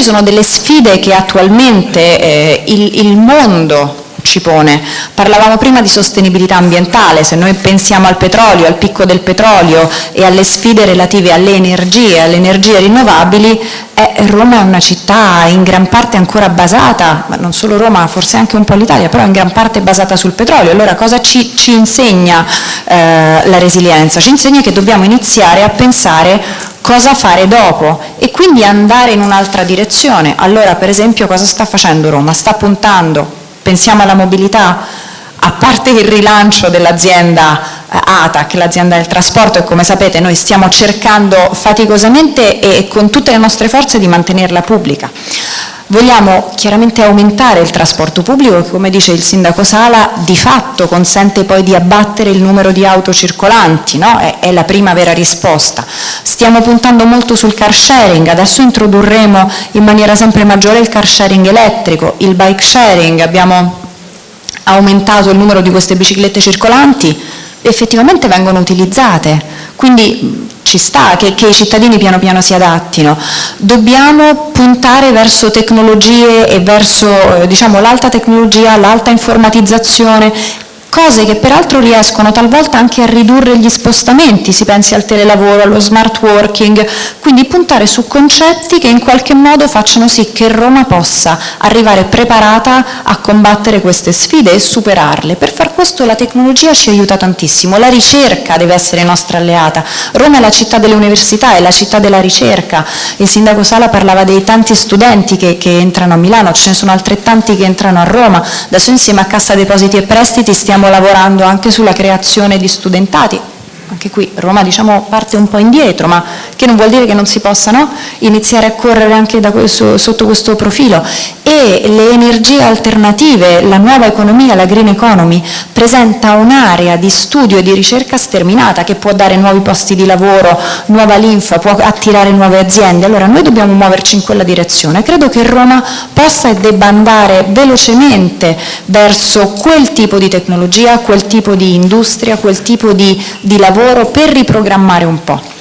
ci sono delle sfide che attualmente eh, il, il mondo ci pone. Parlavamo prima di sostenibilità ambientale, se noi pensiamo al petrolio, al picco del petrolio e alle sfide relative alle energie, alle energie rinnovabili, eh, Roma è una città in gran parte ancora basata, ma non solo Roma, forse anche un po' l'Italia, però in gran parte basata sul petrolio. Allora cosa ci, ci insegna eh, la resilienza? Ci insegna che dobbiamo iniziare a pensare cosa fare dopo e quindi andare in un'altra direzione. Allora per esempio cosa sta facendo Roma? Sta puntando pensiamo alla mobilità, a parte il rilancio dell'azienda eh, ATAC, l'azienda del trasporto, e come sapete noi stiamo cercando faticosamente e con tutte le nostre forze di mantenerla pubblica. Vogliamo chiaramente aumentare il trasporto pubblico che, come dice il sindaco Sala, di fatto consente poi di abbattere il numero di auto circolanti, no? è, è, la prima vera risposta. Stiamo puntando molto sul car sharing, adesso introdurremo in maniera sempre maggiore il car sharing elettrico, il bike sharing, abbiamo aumentato il numero di queste biciclette circolanti, effettivamente vengono utilizzate, quindi ci sta che, che, i cittadini piano piano si adattino. Dobbiamo puntare verso tecnologie e verso eh, diciamo, l'alta tecnologia, l'alta informatizzazione cose che peraltro riescono talvolta anche a ridurre gli spostamenti, si pensi al telelavoro, allo smart working, quindi puntare su concetti che in qualche modo facciano sì che Roma possa arrivare preparata a combattere queste sfide e superarle. Per far questo la tecnologia ci aiuta tantissimo, la ricerca deve essere nostra alleata. Roma è la città delle università, è la città della ricerca. Il sindaco Sala parlava dei tanti studenti che, che entrano a Milano, ce ne sono altrettanti che entrano a Roma. Adesso insieme a Cassa Depositi e Prestiti stiamo stiamo lavorando anche sulla creazione di studentati, anche qui Roma diciamo, parte un po' indietro, ma che non vuol dire che non si possano iniziare a correre anche questo, sotto questo profilo. E le energie alternative, la nuova economia, la green economy, presenta un'area di studio e di ricerca sterminata che può dare nuovi posti di lavoro, nuova linfa, può attirare nuove aziende. Allora noi dobbiamo muoverci in quella direzione. Credo che Roma possa e debba andare velocemente verso quel tipo di tecnologia, quel tipo di industria, quel tipo di, di lavoro per riprogrammare un po'.